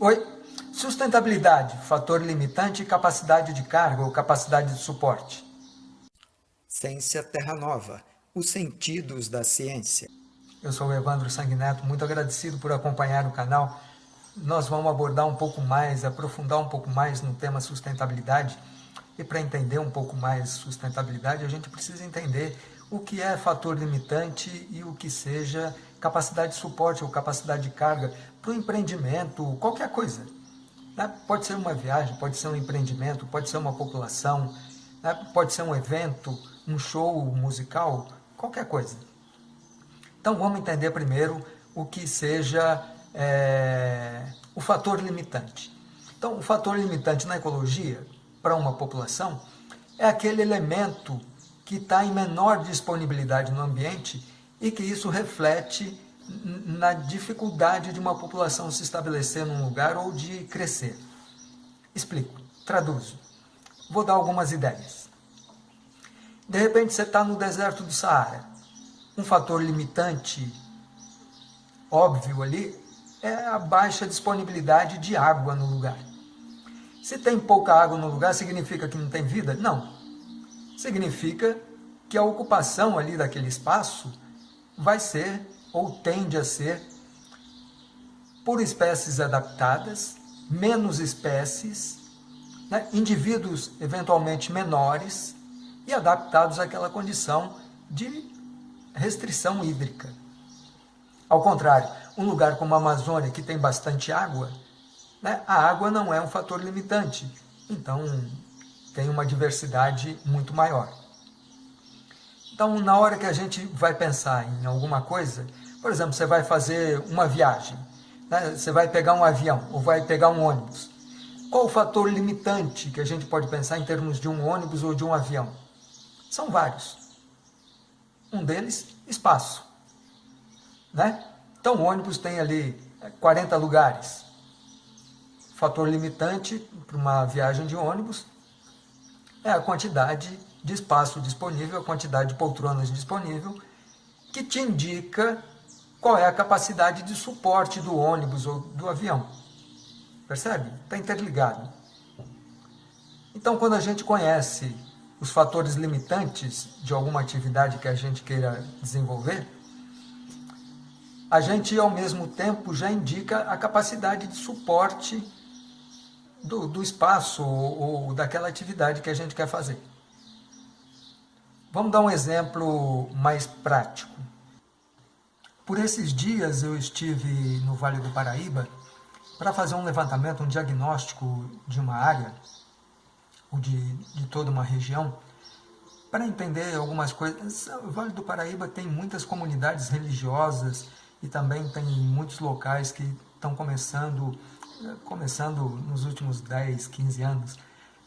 Oi? Sustentabilidade, fator limitante e capacidade de carga ou capacidade de suporte. Ciência Terra Nova, os sentidos da ciência. Eu sou o Evandro Sanguineto, muito agradecido por acompanhar o canal. Nós vamos abordar um pouco mais, aprofundar um pouco mais no tema sustentabilidade. E para entender um pouco mais sustentabilidade, a gente precisa entender o que é fator limitante e o que seja capacidade de suporte ou capacidade de carga para o empreendimento, qualquer coisa. Né? Pode ser uma viagem, pode ser um empreendimento, pode ser uma população, né? pode ser um evento, um show musical, qualquer coisa. Então vamos entender primeiro o que seja é, o fator limitante. Então o fator limitante na ecologia, para uma população, é aquele elemento que está em menor disponibilidade no ambiente e que isso reflete na dificuldade de uma população se estabelecer num lugar ou de crescer. Explico, traduzo. Vou dar algumas ideias. De repente você está no deserto do Saara. Um fator limitante óbvio ali é a baixa disponibilidade de água no lugar. Se tem pouca água no lugar, significa que não tem vida? Não. Significa que a ocupação ali daquele espaço vai ser ou tende a ser por espécies adaptadas, menos espécies, né? indivíduos eventualmente menores e adaptados àquela condição de restrição hídrica. Ao contrário, um lugar como a Amazônia, que tem bastante água, né? a água não é um fator limitante, então tem uma diversidade muito maior. Então, na hora que a gente vai pensar em alguma coisa, por exemplo, você vai fazer uma viagem, né? você vai pegar um avião ou vai pegar um ônibus. Qual o fator limitante que a gente pode pensar em termos de um ônibus ou de um avião? São vários. Um deles, espaço. Né? Então, o ônibus tem ali 40 lugares. Fator limitante para uma viagem de ônibus é a quantidade de espaço disponível, a quantidade de poltronas disponível, que te indica qual é a capacidade de suporte do ônibus ou do avião. Percebe? Está interligado. Então, quando a gente conhece os fatores limitantes de alguma atividade que a gente queira desenvolver, a gente, ao mesmo tempo, já indica a capacidade de suporte do, do espaço ou, ou daquela atividade que a gente quer fazer. Vamos dar um exemplo mais prático. Por esses dias eu estive no Vale do Paraíba para fazer um levantamento, um diagnóstico de uma área, ou de, de toda uma região, para entender algumas coisas. O Vale do Paraíba tem muitas comunidades religiosas e também tem muitos locais que estão começando, começando nos últimos 10, 15 anos,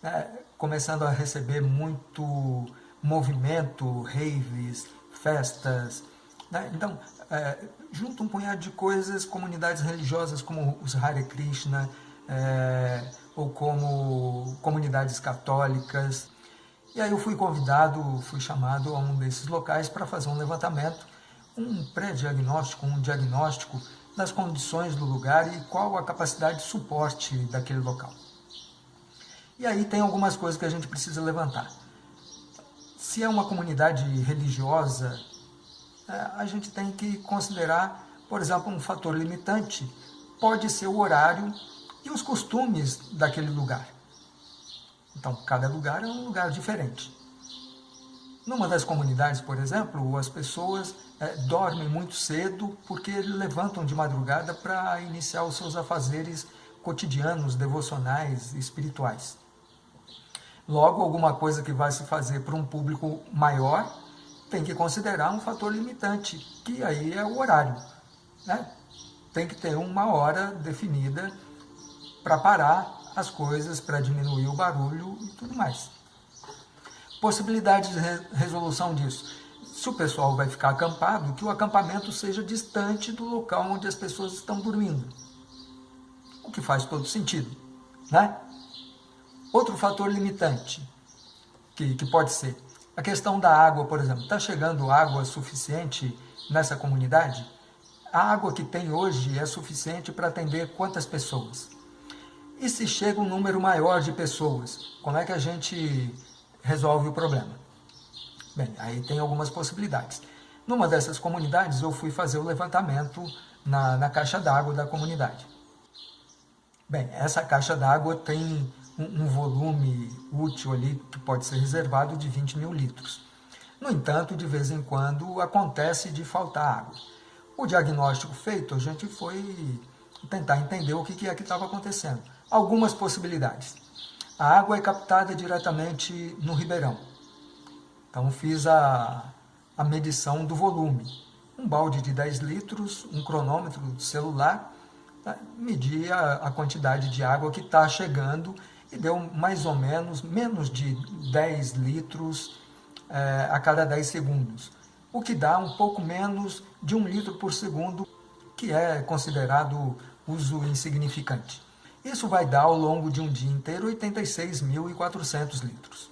né, começando a receber muito movimento, raves, festas. Né? Então, é, junto um punhado de coisas, comunidades religiosas como os Hare Krishna, é, ou como comunidades católicas. E aí eu fui convidado, fui chamado a um desses locais para fazer um levantamento, um pré-diagnóstico, um diagnóstico das condições do lugar e qual a capacidade de suporte daquele local. E aí tem algumas coisas que a gente precisa levantar se é uma comunidade religiosa, é, a gente tem que considerar, por exemplo, um fator limitante, pode ser o horário e os costumes daquele lugar. Então, cada lugar é um lugar diferente. Numa das comunidades, por exemplo, as pessoas é, dormem muito cedo porque levantam de madrugada para iniciar os seus afazeres cotidianos, devocionais, espirituais. Logo, alguma coisa que vai se fazer para um público maior tem que considerar um fator limitante, que aí é o horário. Né? Tem que ter uma hora definida para parar as coisas, para diminuir o barulho e tudo mais. Possibilidade de re resolução disso. Se o pessoal vai ficar acampado, que o acampamento seja distante do local onde as pessoas estão dormindo. O que faz todo sentido, né? Outro fator limitante, que, que pode ser, a questão da água, por exemplo. Está chegando água suficiente nessa comunidade? A água que tem hoje é suficiente para atender quantas pessoas? E se chega um número maior de pessoas, como é que a gente resolve o problema? Bem, aí tem algumas possibilidades. Numa dessas comunidades, eu fui fazer o levantamento na, na caixa d'água da comunidade. Bem, essa caixa d'água tem um, um, volume útil ali que pode ser reservado de 20 mil litros. No entanto, de vez em quando acontece de faltar água. O diagnóstico feito, a gente foi tentar entender o que é que estava acontecendo. Algumas possibilidades. A água é captada diretamente no ribeirão. Então fiz a, a medição do volume. Um balde de 10 litros, um cronômetro celular, né, media a quantidade de água que está chegando deu mais ou menos menos de 10 litros é, a cada 10 segundos, o que dá um pouco menos de um litro por segundo, que é considerado uso insignificante. Isso vai dar ao longo de um dia inteiro 86.400 litros.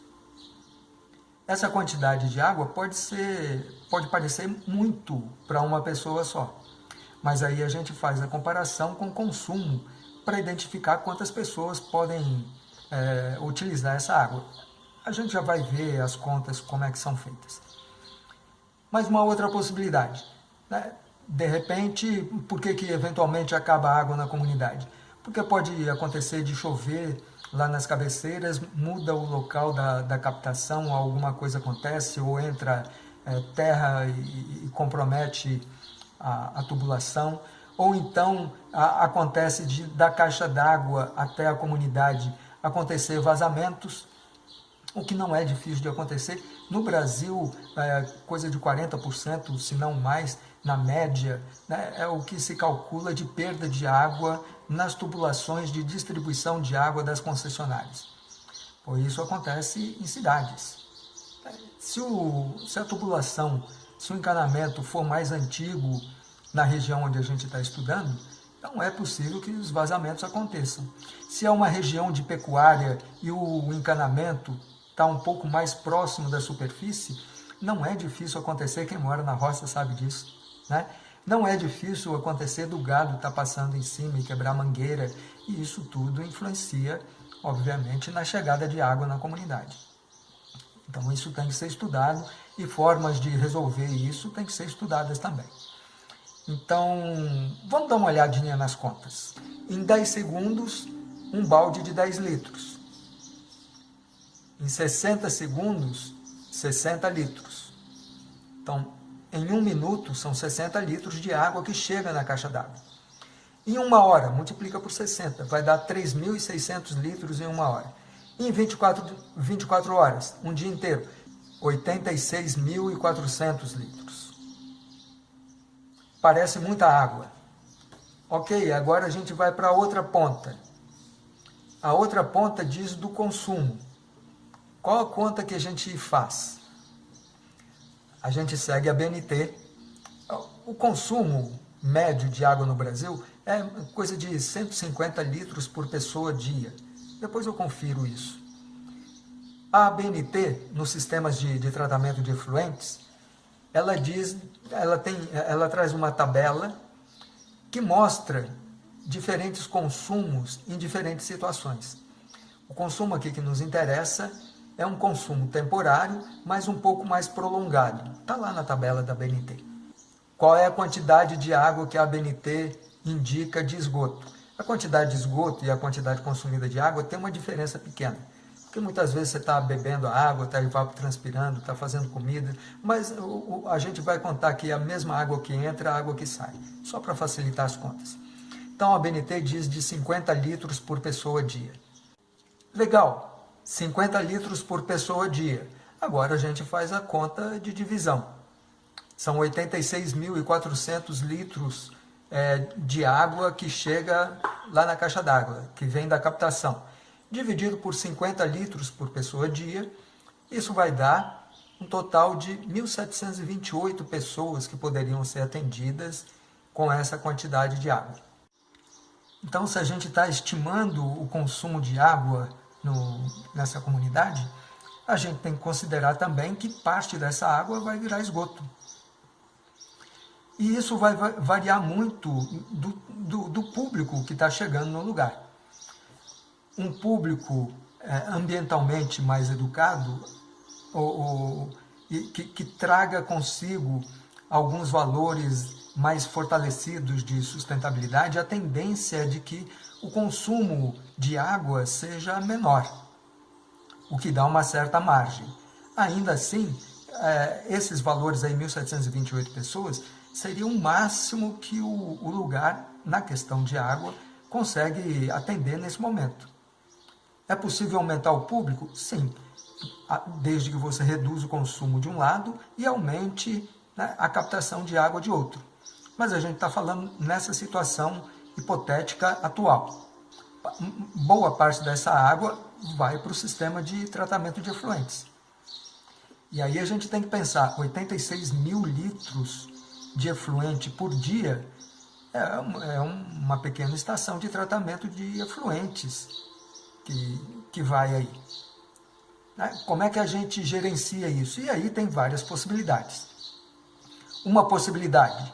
Essa quantidade de água pode, ser, pode parecer muito para uma pessoa só, mas aí a gente faz a comparação com o consumo para identificar quantas pessoas podem é, utilizar essa água. A gente já vai ver as contas como é que são feitas. Mas uma outra possibilidade, né? de repente, por que, que eventualmente acaba a água na comunidade? Porque pode acontecer de chover lá nas cabeceiras, muda o local da, da captação, alguma coisa acontece, ou entra é, terra e, e, compromete a, a, tubulação, ou então a, acontece de, da caixa d'água até a comunidade acontecer vazamentos, o que não é difícil de acontecer. No Brasil, é, coisa de 40%, se não mais, na média, né, é o que se calcula de perda de água nas tubulações de distribuição de água das concessionárias. Por isso acontece em cidades. Se, o, se a tubulação, se o encanamento for mais antigo na região onde a gente está estudando, não é possível que os vazamentos aconteçam. Se é uma região de pecuária e o encanamento está um pouco mais próximo da superfície, não é difícil acontecer, quem mora na roça sabe disso. Né? Não é difícil acontecer do gado estar tá passando em cima e quebrar mangueira, e isso tudo influencia, obviamente, na chegada de água na comunidade. Então isso tem que ser estudado e formas de resolver isso têm que ser estudadas também. Então, vamos dar uma olhadinha nas contas. Em 10 segundos, um balde de 10 litros. Em 60 segundos, 60 litros. Então, em um minuto, são 60 litros de água que chega na caixa d'água. Em uma hora, multiplica por 60, vai dar 3.600 litros em uma hora. Em 24, 24 horas, um dia inteiro, 86.400 litros. Parece muita água. Ok, agora a gente vai para a outra ponta. A outra ponta diz do consumo. Qual a conta que a gente faz? a gente segue a BNT. O consumo médio de água no Brasil é coisa de 150 litros por pessoa dia. Depois eu confiro isso. A BNT, nos sistemas de, de tratamento de efluentes, ela diz, ela, tem, ela traz uma tabela que mostra diferentes consumos em diferentes situações. O consumo aqui que nos interessa é um consumo temporário, mas um pouco mais prolongado. Está lá na tabela da BNT. Qual é a quantidade de água que a BNT indica de esgoto? A quantidade de esgoto e a quantidade consumida de água tem uma diferença pequena. Porque muitas vezes você está bebendo água, está evapotranspirando, está fazendo comida, mas a gente vai contar que a mesma água que entra, a água que sai, só para facilitar as contas. Então a BNT diz de 50 litros por pessoa dia. Legal, 50 litros por pessoa dia. Agora a gente faz a conta de divisão. São 86.400 litros é, de água que chega lá na caixa d'água, que vem da captação. Dividido por 50 litros por pessoa dia, isso vai dar um total de 1.728 pessoas que poderiam ser atendidas com essa quantidade de água. Então, se a gente está estimando o consumo de água no, nessa comunidade, a gente tem que considerar também que parte dessa água vai virar esgoto. E isso vai variar muito do, do, do público que está chegando no lugar. Um público é, ambientalmente mais educado ou, ou que, que traga consigo alguns valores mais fortalecidos de sustentabilidade, a tendência é de que o consumo de água seja menor, o que dá uma certa margem. Ainda assim, é, esses valores aí, 1.728 pessoas, seria o máximo que o, o lugar, na questão de água, consegue atender nesse momento. É possível aumentar o público? Sim, desde que você reduza o consumo de um lado e aumente né, a captação de água de outro. Mas a gente está falando nessa situação hipotética atual. Boa parte dessa água vai para o sistema de tratamento de efluentes. E aí a gente tem que pensar, 86 mil litros de efluente por dia é, é uma pequena estação de tratamento de efluentes que, que vai aí. Né? Como é que a gente gerencia isso? E aí tem várias possibilidades. Uma possibilidade,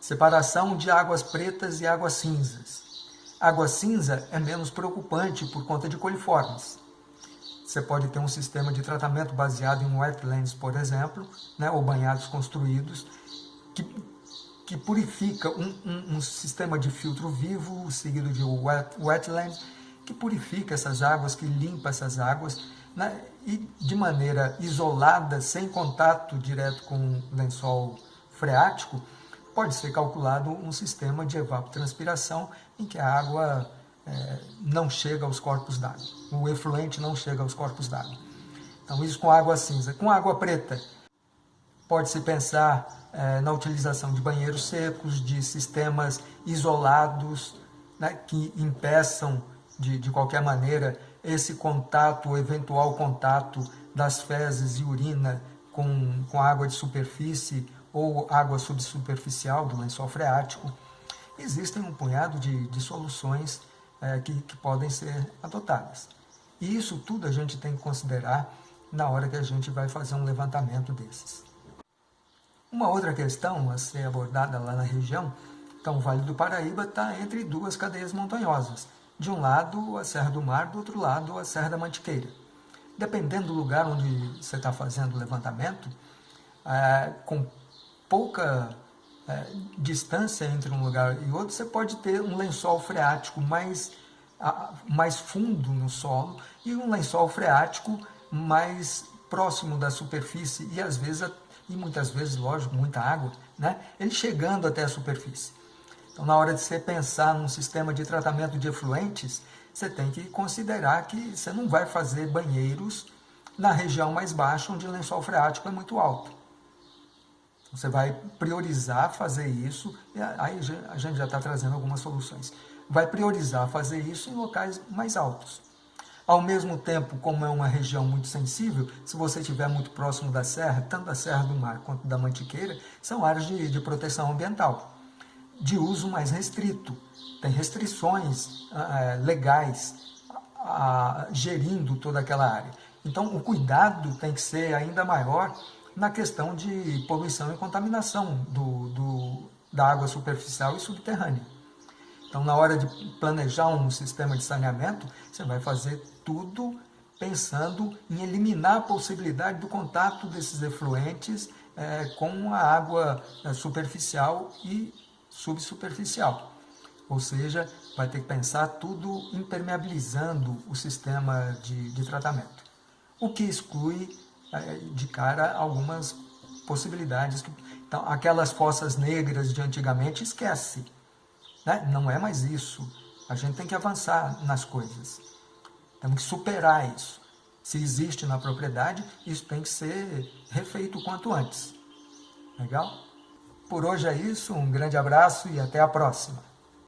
separação de águas pretas e águas cinzas. Água cinza é menos preocupante por conta de coliformes. Você pode ter um sistema de tratamento baseado em wetlands, por exemplo, né, ou banhados construídos, que, que purifica um, um, um sistema de filtro vivo, seguido de wet, wetland, que purifica essas águas, que limpa essas águas, né, e de maneira isolada, sem contato direto com o lençol freático, pode ser calculado um sistema de evapotranspiração em que a água é, não chega aos corpos d'água. O efluente não chega aos corpos d'água. Então, isso com água cinza. Com água preta, pode-se pensar é, na utilização de banheiros secos, de sistemas isolados, né, que impeçam, de, de qualquer maneira, esse contato, o eventual contato das fezes e urina com, com água de superfície ou água subsuperficial do lençol freático. Existem um punhado de, de soluções é, que, que podem ser adotadas. E isso tudo a gente tem que considerar na hora que a gente vai fazer um levantamento desses. Uma outra questão a ser abordada lá na região, então o Vale do Paraíba está entre duas cadeias montanhosas. De um lado a Serra do Mar, do outro lado a Serra da Mantiqueira. Dependendo do lugar onde você está fazendo o levantamento, é, com pouca é, distância entre um lugar e outro, você pode ter um lençol freático mais, a, mais fundo no solo e um lençol freático mais próximo da superfície e às vezes, e muitas vezes, lógico, muita água, né? ele chegando até a superfície. Então, na hora de você pensar num sistema de tratamento de efluentes, você tem que considerar que você não vai fazer banheiros na região mais baixa, onde o lençol freático é muito alto. Você vai priorizar fazer isso, e aí a gente já está trazendo algumas soluções. Vai priorizar fazer isso em locais mais altos. Ao mesmo tempo, como é uma região muito sensível, se você estiver muito próximo da serra, tanto da Serra do Mar quanto da Mantiqueira, são áreas de, de proteção ambiental, de uso mais restrito. Tem restrições ah, legais gerindo toda aquela área. Então, o cuidado tem que ser ainda maior na questão de poluição e contaminação do, do, da água superficial e subterrânea. Então, na hora de planejar um sistema de saneamento, você vai fazer tudo pensando em eliminar a possibilidade do contato desses efluentes é, com a água é, superficial e subsuperficial. Ou seja, vai ter que pensar tudo impermeabilizando o sistema de, de tratamento. O que exclui é, de cara algumas possibilidades. Então, aquelas fossas negras de antigamente, esquece. Né? Não é mais isso. A gente tem que avançar nas coisas. Temos que superar isso. Se existe na propriedade, isso tem que ser refeito quanto antes. Legal? Por hoje é isso, um grande abraço e até a próxima.